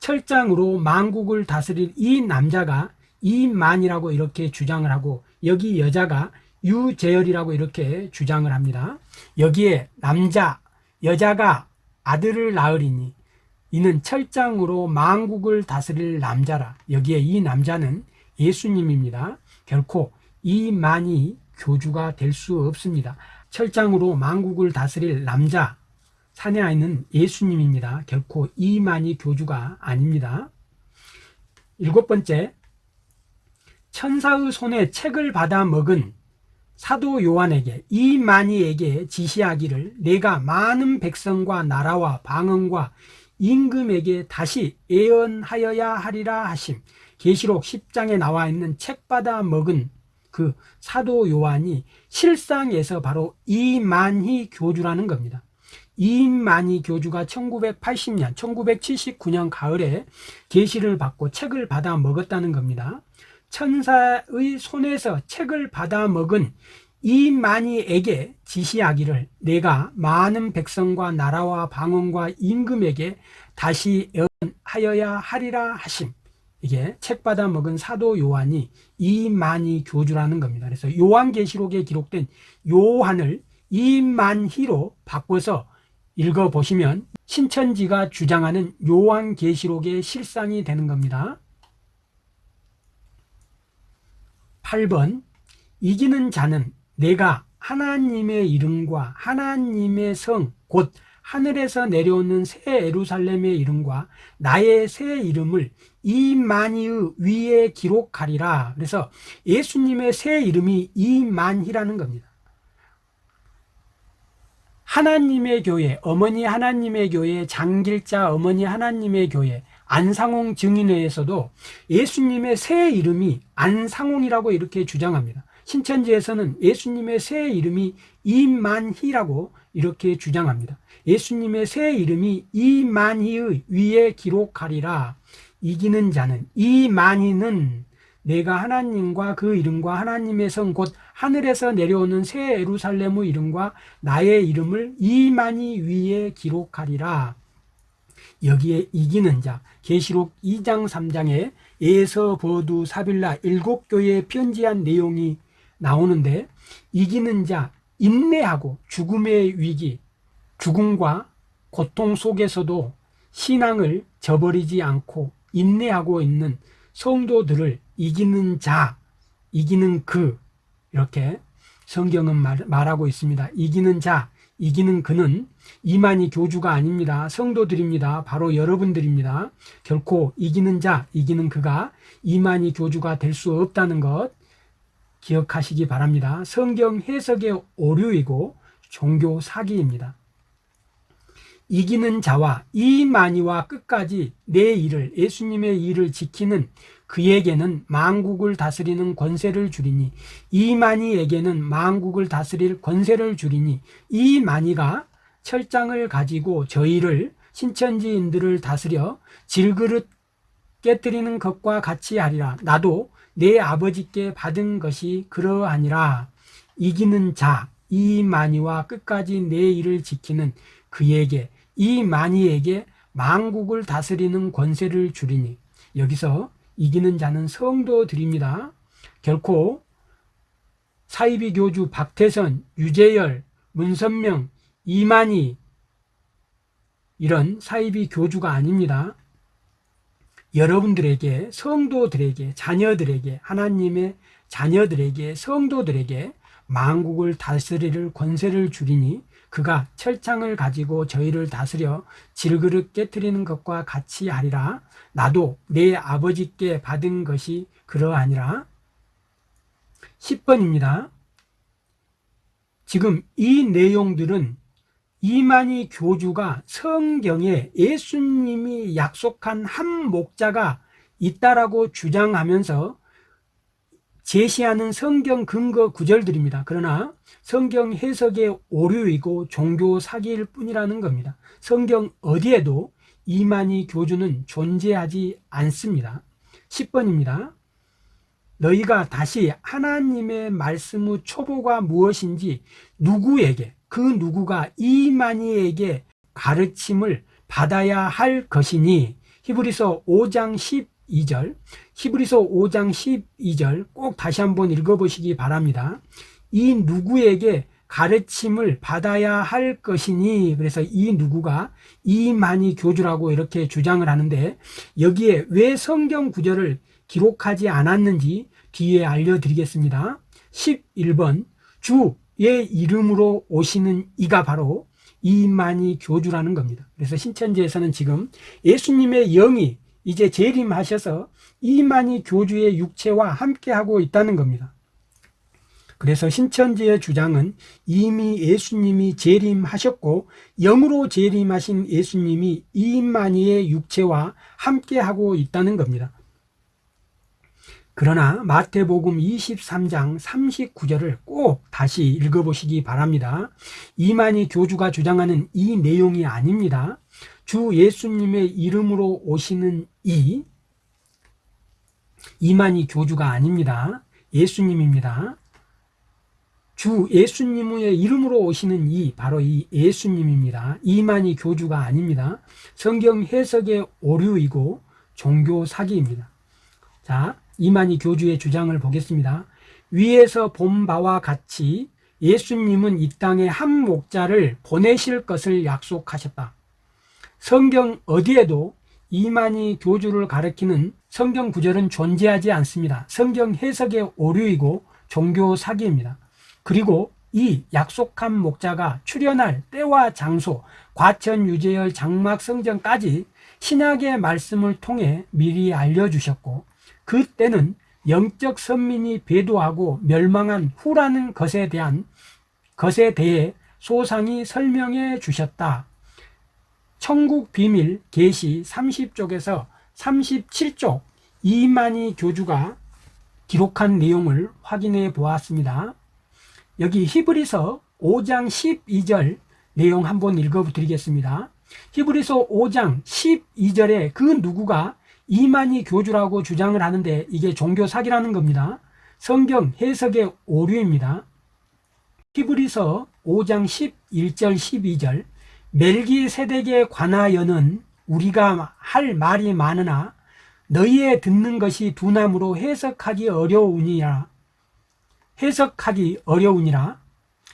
철장으로 망국을 다스릴 이 남자가 이만이라고 이렇게 주장을 하고 여기 여자가 유재열이라고 이렇게 주장을 합니다. 여기에 남자, 여자가 아들을 낳으리니 이는 철장으로 만국을 다스릴 남자라. 여기에 이 남자는 예수님입니다. 결코 이만이 교주가 될 수 없습니다. 철장으로 만국을 다스릴 남자, 있는 예수님입니다. 결코 이만희 교주가 아닙니다. 일곱 번째, 천사의 손에 책을 받아 먹은 사도 요한에게 이만희에게 지시하기를 내가 많은 백성과 나라와 방언과 임금에게 다시 예언하여야 하리라 하심 계시록 10장에 나와 있는 책 받아 먹은 그 사도 요한이 실상에서 바로 이만희 교주라는 겁니다. 이만희 교주가 1980년, 1979년 가을에 계시를 받고 책을 받아 먹었다는 겁니다. 천사의 손에서 책을 받아 먹은 이만희에게 지시하기를 내가 많은 백성과 나라와 방언과 임금에게 다시 예언하여야 하리라 하심. 이게 책 받아 먹은 사도 요한이 이만희 교주라는 겁니다. 그래서 요한계시록에 기록된 요한을 이만희로 바꿔서 읽어보시면 신천지가 주장하는 요한계시록의 실상이 되는 겁니다. 8번 이기는 자는 내가 하나님의 이름과 하나님의 성 곧 하늘에서 내려오는 새 에루살렘의 이름과 나의 새 이름을 이만희의 위에 기록하리라. 그래서 예수님의 새 이름이 이만희라는 겁니다. 하나님의 교회, 어머니 하나님의 교회, 장길자 어머니 하나님의 교회, 안상홍 증인회에서도 예수님의 새 이름이 안상홍이라고 이렇게 주장합니다. 신천지에서는 예수님의 새 이름이 이만희라고 이렇게 주장합니다. 예수님의 새 이름이 이만희의 위에 기록하리라. 이기는 자는 이만희는 내가 하나님과 그 이름과 하나님의 성 곧 하늘에서 내려오는 새 에루살렘의 이름과 나의 이름을 이만희 위에 기록하리라. 여기에 이기는 자 계시록 2장 3장에 에서 버두 사빌라 일곱 교회에 편지한 내용이 나오는데 이기는 자 인내하고 죽음의 위기 죽음과 고통 속에서도 신앙을 저버리지 않고 인내하고 있는 성도들을 이기는 자, 이기는 그 이렇게 성경은 말, 말하고 있습니다. 이기는 자, 이기는 그는 이만희 교주가 아닙니다. 성도들입니다. 바로 여러분들입니다. 결코 이기는 자, 이기는 그가 이만희 교주가 될 수 없다는 것 기억하시기 바랍니다. 성경 해석의 오류이고 종교 사기입니다. 이기는 자와 이만희와 끝까지 내 일을 예수님의 일을 지키는 그에게는 만국을 다스리는 권세를 주리니 이만희에게는 만국을 다스릴 권세를 주리니 이만희가 철장을 가지고 저희를 신천지인들을 다스려 질그릇 깨뜨리는 것과 같이 하리라. 나도 내 아버지께 받은 것이 그러하니라. 이기는 자 이만희와 끝까지 내 일을 지키는 그에게 이만희에게 만국을 다스리는 권세를 주리니. 여기서 이기는 자는 성도들입니다. 결코 사이비 교주 박태선, 유재열, 문선명, 이만희. 이런 사이비 교주가 아닙니다. 여러분들에게 성도들에게 자녀들에게 하나님의 자녀들에게 성도들에게 만국을 다스릴 권세를 주리니 그가 철창을 가지고 저희를 다스려 질그릇 깨뜨리는 것과 같이 하리라. 나도 내 아버지께 받은 것이 그러하니라. 10번입니다. 지금 이 내용들은 이만희 교주가 성경에 예수님이 약속한 한 목자가 있다라고 주장하면서 제시하는 성경 근거 구절들입니다. 그러나 성경 해석의 오류이고 종교 사기일 뿐이라는 겁니다. 성경 어디에도 이만희 교주는 존재하지 않습니다. 10번입니다. 너희가 다시 하나님의 말씀 의 초보가 무엇인지 누구에게 그 누구가 이만희에게 가르침을 받아야 할 것이니 히브리서 5장 12절, 히브리서 5장 12절 꼭 다시 한번 읽어보시기 바랍니다. 이 누구에게 가르침을 받아야 할 것이니 그래서 이 누구가 이만희 교주라고 이렇게 주장을 하는데 여기에 왜 성경 구절을 기록하지 않았는지 뒤에 알려드리겠습니다. 11번 주의 이름으로 오시는 이가 바로 이만희 교주라는 겁니다. 그래서 신천지에서는 지금 예수님의 영이 이제 재림하셔서 이만희 교주의 육체와 함께하고 있다는 겁니다. 그래서 신천지의 주장은 이미 예수님이 재림하셨고 영으로 재림하신 예수님이 이만희의 육체와 함께하고 있다는 겁니다. 그러나 마태복음 23장 39절을 꼭 다시 읽어보시기 바랍니다. 이만희 교주가 주장하는 이 내용이 아닙니다. 주 예수님의 이름으로 오시는 이 이만희 교주가 아닙니다. 예수님입니다. 주 예수님의 이름으로 오시는 이 바로 이 예수님입니다. 이만희 교주가 아닙니다. 성경 해석의 오류이고 종교 사기입니다. 자, 이만희 교주의 주장을 보겠습니다. 위에서 본 바와 같이 예수님은 이 땅에 한 목자를 보내실 것을 약속하셨다. 성경 어디에도 이만희 교주를 가리키는 성경 구절은 존재하지 않습니다. 성경 해석의 오류이고 종교 사기입니다. 그리고 이 약속한 목자가 출현할 때와 장소, 과천 유재열 장막 성전까지 신약의 말씀을 통해 미리 알려주셨고 그때는 영적 선민이 배도하고 멸망한 후라는 것에 대한 것에 대해 소상히 설명해 주셨다. 천국 비밀 계시 30쪽에서 37쪽 이만희 교주가 기록한 내용을 확인해 보았습니다. 여기 히브리서 5장 12절 내용 한번 읽어 드리겠습니다. 히브리서 5장 12절에 그 누구가 이만희 교주라고 주장을 하는데 이게 종교 사기라는 겁니다. 성경 해석의 오류입니다. 히브리서 5장 11절 12절 멜기 세덱에 관하여는 우리가 할 말이 많으나 너희의 듣는 것이 두나무로 해석하기 어려우니라 해석하기 어려우니라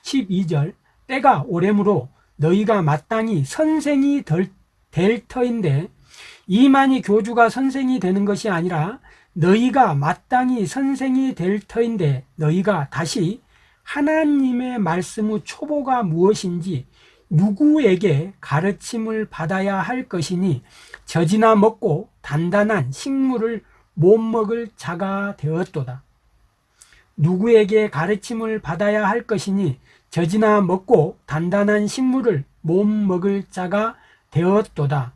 12절 때가 오래므로 너희가 마땅히 선생이 될, 될 터인데 이만희 교주가 선생이 되는 것이 아니라 너희가 마땅히 선생이 될 터인데 너희가 다시 하나님의 말씀의 초보가 무엇인지 누구에게 가르침을 받아야 할 것이니 젖이나 먹고 단단한 식물을 못 먹을 자가 되었도다. 누구에게 가르침을 받아야 할 것이니 젖이나 먹고 단단한 식물을 못 먹을 자가 되었도다.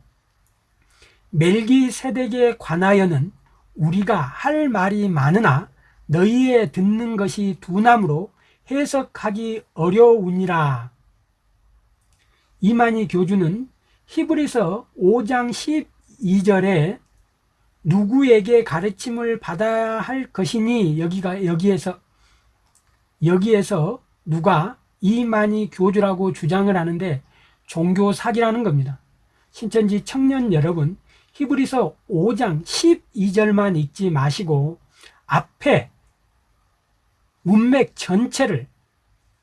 멜기 세덱에 관하여는 우리가 할 말이 많으나 너희의 듣는 것이 두나무로 해석하기 어려우니라. 이만희 교주는 히브리서 5장 12절에 누구에게 가르침을 받아야 할 것이니 여기가 여기에서 여기에서 누가 이만희 교주라고 주장을 하는데 종교 사기라는 겁니다. 신천지 청년 여러분 히브리서 5장 12절만 읽지 마시고 앞에 문맥 전체를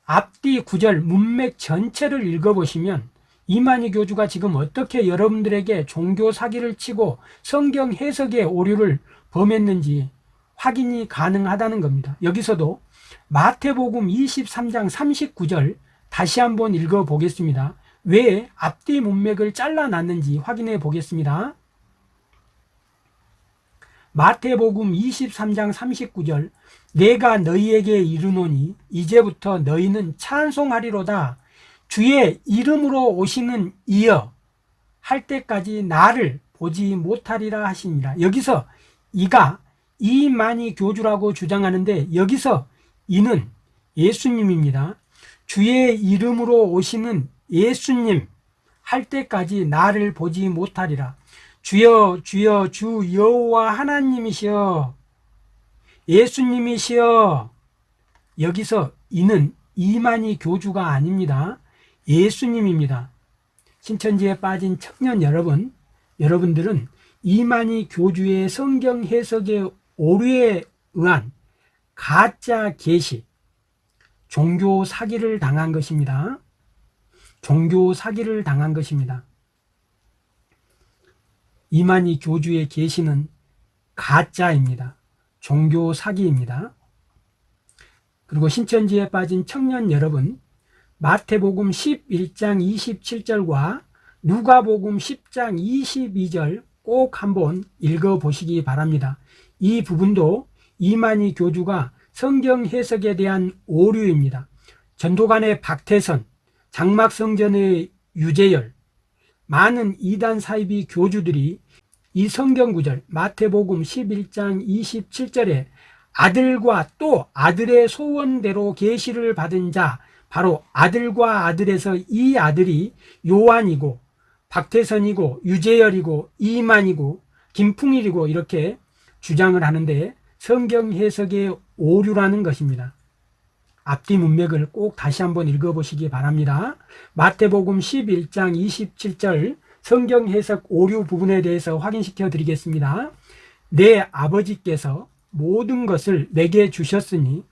앞뒤 구절 문맥 전체를 읽어보시면 이만희 교주가 지금 어떻게 여러분들에게 종교 사기를 치고 성경 해석의 오류를 범했는지 확인이 가능하다는 겁니다. 여기서도 마태복음 23장 39절 다시 한번 읽어 보겠습니다. 왜 앞뒤 문맥을 잘라놨는지 확인해 보겠습니다. 마태복음 23장 39절 내가 너희에게 이르노니 이제부터 너희는 찬송하리로다. 주의 이름으로 오시는 이여 할 때까지 나를 보지 못하리라 하시니라. 여기서 이가 이만희 교주라고 주장하는데 여기서 이는 예수님입니다. 주의 이름으로 오시는 예수님 할 때까지 나를 보지 못하리라 주여 주여 주 여호와 하나님이시여 예수님이시여 여기서 이는 이만희 교주가 아닙니다 예수님입니다 신천지에 빠진 청년 여러분 여러분들은 이만희 교주의 성경 해석의 오류에 의한 가짜 계시, 종교 사기를 당한 것입니다. 종교 사기를 당한 것입니다. 이만희 교주의 계시는 가짜입니다. 종교 사기입니다. 그리고 신천지에 빠진 청년 여러분, 마태복음 11장 27절과 누가복음 10장 22절 꼭 한번 읽어보시기 바랍니다. 이 부분도 이만희 교주가 성경 해석에 대한 오류입니다. 전도관의 박태선, 장막성전의 유재열, 많은 이단 사이비 교주들이 이 성경 구절 마태복음 11장 27절에 아들과 또 아들의 소원대로 계시를 받은 자 바로 아들과 아들에서 이 아들이 요한이고 박태선이고 유재열이고 이만이고 김풍일이고 이렇게 주장을 하는데 성경 해석의 오류라는 것입니다. 앞뒤 문맥을 꼭 다시 한번 읽어보시기 바랍니다. 마태복음 11장 27절 성경 해석 오류 부분에 대해서 확인시켜 드리겠습니다. 내 아버지께서 모든 것을 내게 주셨으니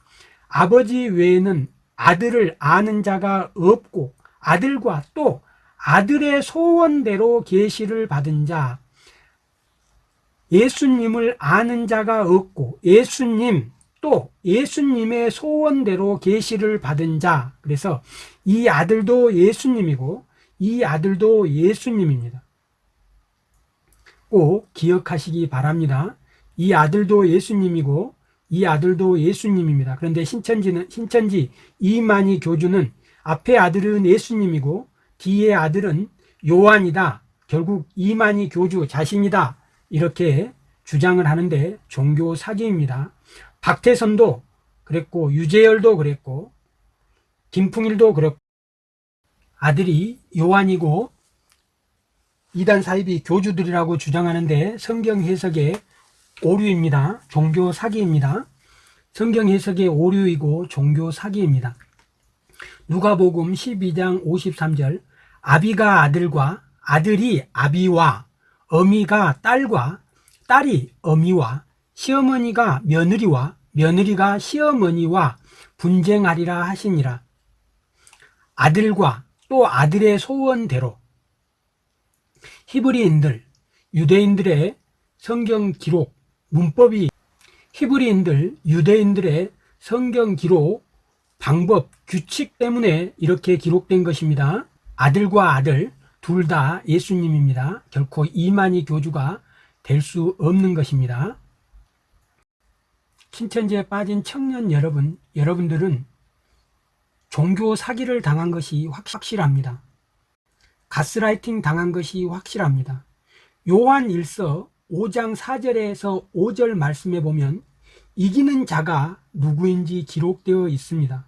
아버지 외에는 아들을 아는 자가 없고 아들과 또 아들의 소원대로 계시를 받은 자 예수님을 아는 자가 없고 예수님 또 예수님의 소원대로 계시를 받은 자 그래서 이 아들도 예수님이고 이 아들도 예수님입니다. 꼭 기억하시기 바랍니다. 이 아들도 예수님이고 이 아들도 예수님입니다. 그런데 신천지는 신천지 이만희 교주는 앞에 아들은 예수님이고 뒤에 아들은 요한이다. 결국 이만희 교주 자신이다. 이렇게 주장을 하는데 종교 사기입니다. 박태선도 그랬고 유재열도 그랬고 김풍일도 그랬고 아들이 요한이고 이단 사입이 교주들이라고 주장하는데 성경 해석의 오류입니다. 종교 사기입니다. 성경 해석의 오류이고 종교 사기입니다. 누가복음 12장 53절 아비가 아들과 아들이 아비와 어미가 딸과 딸이 어미와 시어머니가 며느리와 며느리가 시어머니와 분쟁하리라 하시니라. 아들과 또 아들의 소원대로 히브리인들, 유대인들의 성경 기록, 문법이 히브리인들, 유대인들의 성경 기록, 방법, 규칙 때문에 이렇게 기록된 것입니다. 아들과 아들 둘 다 예수님입니다. 결코 이만희 교주가 될 수 없는 것입니다. 신천지에 빠진 청년 여러분, 여러분들은 종교 사기를 당한 것이 확실합니다. 가스라이팅 당한 것이 확실합니다. 요한 1서 5장 4절에서 5절 말씀에 보면 이기는 자가 누구인지 기록되어 있습니다.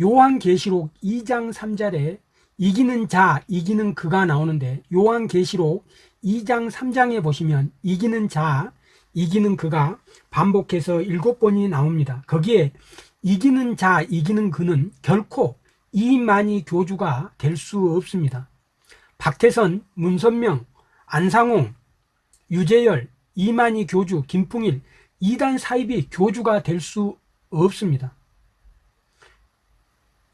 요한계시록 2장 3절에 이기는 자, 이기는 그가 나오는데 요한계시록 2장 3장에 보시면 이기는 자, 이기는 그가 반복해서 일곱 번이 나옵니다. 거기에 이기는 자, 이기는 그는 결코 이만희 교주가 될 수 없습니다. 박태선, 문선명, 안상홍, 유재열, 이만희 교주, 김풍일, 이단 사입이 교주가 될 수 없습니다.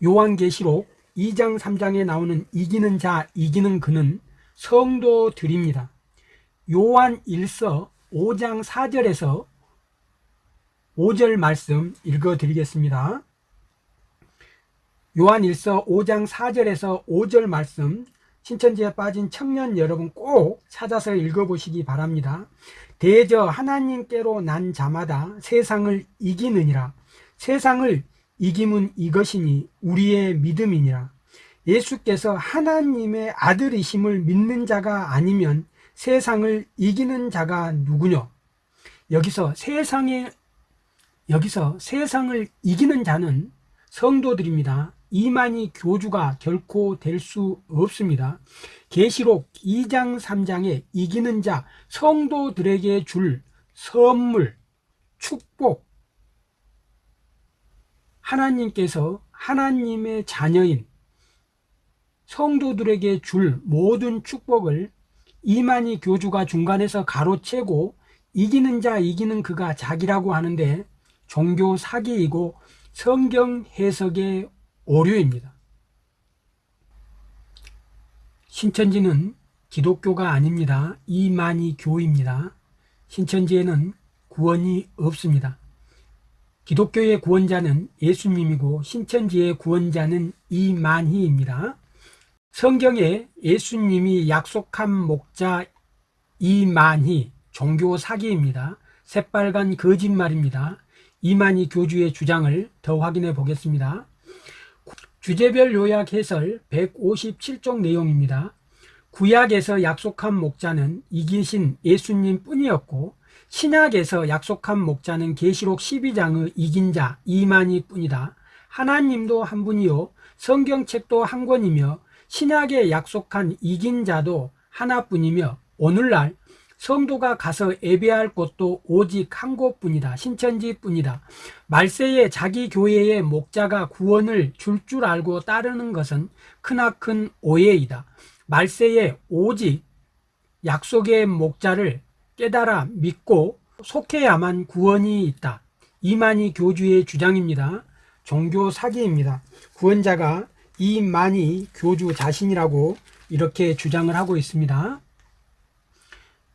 요한계시록 2장 3장에 나오는 이기는 자, 이기는 그는 성도들입니다. 요한 1서 5장 4절에서 5절 말씀 읽어 드리겠습니다. 요한 1서 5장 4절에서 5절 말씀 신천지에 빠진 청년 여러분 꼭 찾아서 읽어보시기 바랍니다. 대저 하나님께로 난 자마다 세상을 이기느니라. 세상을 이김은 이것이니 우리의 믿음이니라. 예수께서 하나님의 아들이심을 믿는 자가 아니면 세상을 이기는 자가 누구냐? 여기서 세상에 여기서 세상을 이기는 자는 성도들입니다. 이만희 교주가 결코 될 수 없습니다. 계시록 2장 3장에 이기는 자 성도들에게 줄 선물, 축복 하나님께서 하나님의 자녀인 성도들에게 줄 모든 축복을 이만희 교주가 중간에서 가로채고 이기는 자 이기는 그가 자기라고 하는데 종교 사기이고 성경 해석의 오류입니다. 신천지는 기독교가 아닙니다. 이만희 교입니다. 신천지에는 구원이 없습니다. 기독교의 구원자는 예수님이고 신천지의 구원자는 이만희입니다. 성경에 예수님이 약속한 목자 이만희 종교 사기입니다. 새빨간 거짓말입니다. 이만희 교주의 주장을 더 확인해 보겠습니다. 주제별 요약 해설 157쪽 내용입니다. 구약에서 약속한 목자는 이기신 예수님 뿐이었고 신약에서 약속한 목자는 계시록 12장의 이긴 자 이만희 뿐이다. 하나님도 한 분이요 성경책도 한 권이며 신약에 약속한 이긴 자도 하나뿐이며 오늘날 성도가 가서 예배할 곳도 오직 한 곳뿐이다. 신천지뿐이다. 말세에 자기 교회의 목자가 구원을 줄줄 알고 따르는 것은 크나큰 오해이다. 말세에 오직 약속의 목자를 깨달아 믿고 속해야만 구원이 있다. 이만희 교주의 주장입니다. 종교 사기입니다. 구원자가 이만희 교주 자신이라고 이렇게 주장을 하고 있습니다.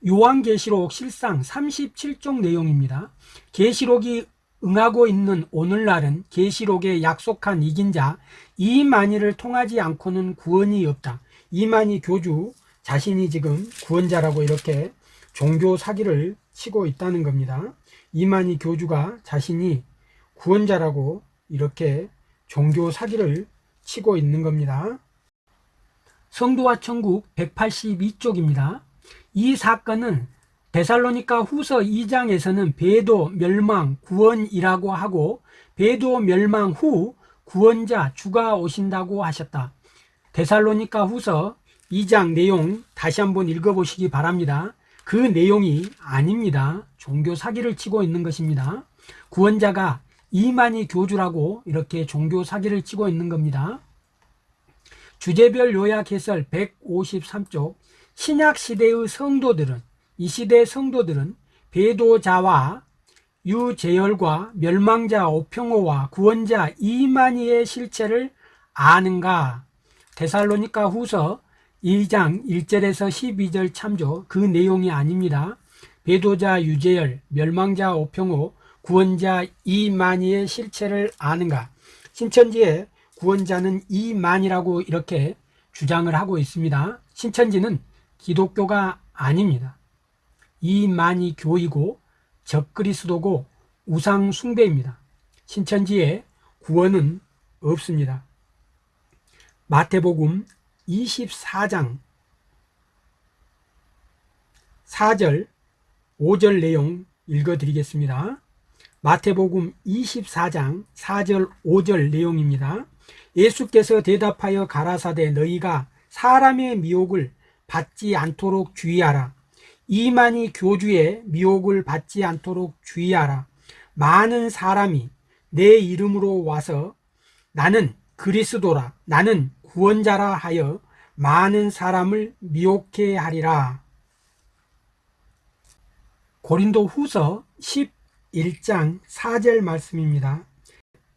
요한계시록 실상 37쪽 내용입니다. 계시록이 응하고 있는 오늘날은 계시록에 약속한 이긴 자 이만희를 통하지 않고는 구원이 없다. 이만희 교주 자신이 지금 구원자라고 이렇게 종교 사기를 치고 있다는 겁니다. 이만희 교주가 자신이 구원자라고 이렇게 종교 사기를 치고 있는 겁니다. 성도와 천국 182쪽입니다. 이 사건은 데살로니가 후서 2장에서는 배도 멸망 구원이라고 하고 배도 멸망 후 구원자 주가 오신다고 하셨다. 데살로니가 후서 2장 내용 다시 한번 읽어보시기 바랍니다. 그 내용이 아닙니다. 종교 사기를 치고 있는 것입니다. 구원자가 이만희 교주라고 이렇게 종교 사기를 치고 있는 겁니다. 주제별 요약 해설 153쪽 신약 시대의 성도들은 이 시대 성도들은 배도자와 유재열과 멸망자 오평호와 구원자 이만희의 실체를 아는가? 데살로니가 후서 2장 1절에서 12절 참조 그 내용이 아닙니다. 배도자 유재열, 멸망자 오평호, 구원자 이만희의 실체를 아는가? 신천지의 구원자는 이만이라고 이렇게 주장을 하고 있습니다. 신천지는 기독교가 아닙니다. 이만희 교이고 적그리스도고 우상 숭배입니다. 신천지에 구원은 없습니다. 마태복음 24장 4절 5절 내용 읽어드리겠습니다. 마태복음 24장 4절 5절 내용입니다. 예수께서 대답하여 가라사대 너희가 사람의 미혹을 받지 않도록 주의하라. 이만희 교주의 미혹을 받지 않도록 주의하라. 많은 사람이 내 이름으로 와서 나는 그리스도라, 나는 구원자라 하여 많은 사람을 미혹해 하리라. 고린도 후서 11장 4절 말씀입니다.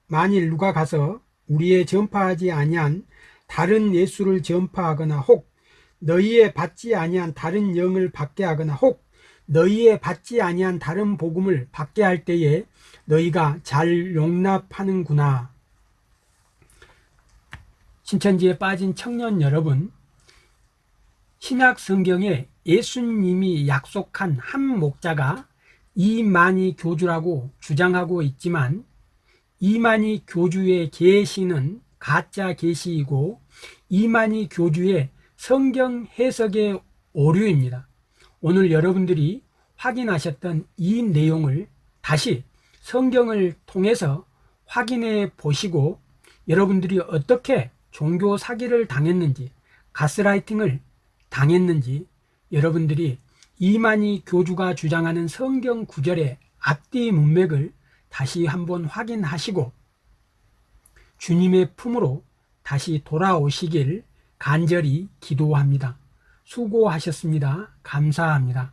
만일 누가 가서 우리의 전파하지 아니한 다른 예수를 전파하거나 혹 너희의 받지 아니한 다른 영을 받게 하거나 혹 너희의 받지 아니한 다른 복음을 받게 할 때에 너희가 잘 용납하는구나. 신천지에 빠진 청년 여러분, 신약 성경에 예수님이 약속한 한 목자가 이만희 교주라고 주장하고 있지만 이만희 교주의 계시는 가짜 계시이고 이만희 교주의 성경 해석의 오류입니다. 오늘 여러분들이 확인하셨던 이 내용을 다시 성경을 통해서 확인해 보시고 여러분들이 어떻게 종교 사기를 당했는지 가스라이팅을 당했는지 여러분들이 이만희 교주가 주장하는 성경 구절의 앞뒤 문맥을 다시 한번 확인하시고 주님의 품으로 다시 돌아오시길 간절히 기도합니다. 수고하셨습니다. 감사합니다.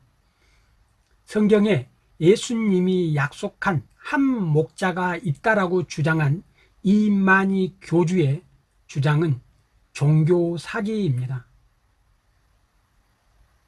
성경에 예수님이 약속한 한 목자가 있다라고 주장한 이만희 교주의 주장은 종교 사기입니다.